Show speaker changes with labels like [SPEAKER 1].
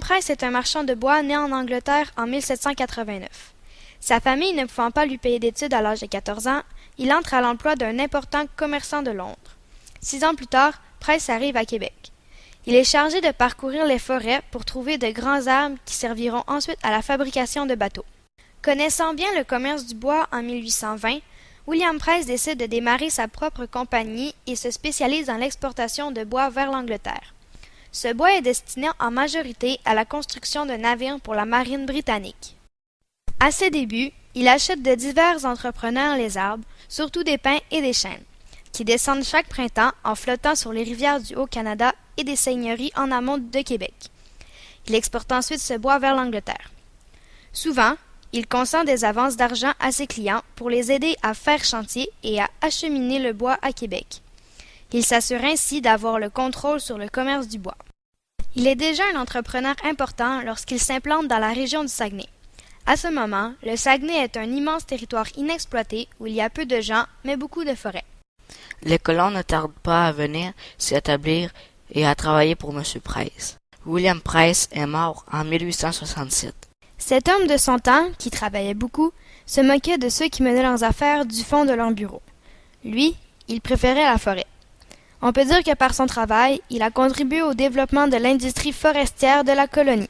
[SPEAKER 1] Price est un marchand de bois né en Angleterre en 1789. Sa famille ne pouvant pas lui payer d'études à l'âge de 14 ans, il entre à l'emploi d'un important commerçant de Londres. Six ans plus tard, Price arrive à Québec. Il est chargé de parcourir les forêts pour trouver de grands arbres qui serviront ensuite à la fabrication de bateaux. Connaissant bien le commerce du bois en 1820, William Price décide de démarrer sa propre compagnie et se spécialise dans l'exportation de bois vers l'Angleterre. Ce bois est destiné en majorité à la construction de navires pour la marine britannique. À ses débuts, il achète de divers entrepreneurs les arbres, surtout des pins et des chênes, qui descendent chaque printemps en flottant sur les rivières du Haut-Canada et des seigneuries en amont de Québec. Il exporte ensuite ce bois vers l'Angleterre. Souvent, il consent des avances d'argent à ses clients pour les aider à faire chantier et à acheminer le bois à Québec. Il s'assure ainsi d'avoir le contrôle sur le commerce du bois. Il est déjà un entrepreneur important lorsqu'il s'implante dans la région du Saguenay. À ce moment, le Saguenay est un immense territoire inexploité où il y a peu de gens, mais beaucoup de forêts.
[SPEAKER 2] Les colons ne tardent pas à venir s'y établir et à travailler pour M. Price. William Price est mort en 1867.
[SPEAKER 1] Cet homme de son temps, qui travaillait beaucoup, se moquait de ceux qui menaient leurs affaires du fond de leur bureau. Lui, il préférait la forêt. On peut dire que par son travail, il a contribué au développement de l'industrie forestière de la colonie.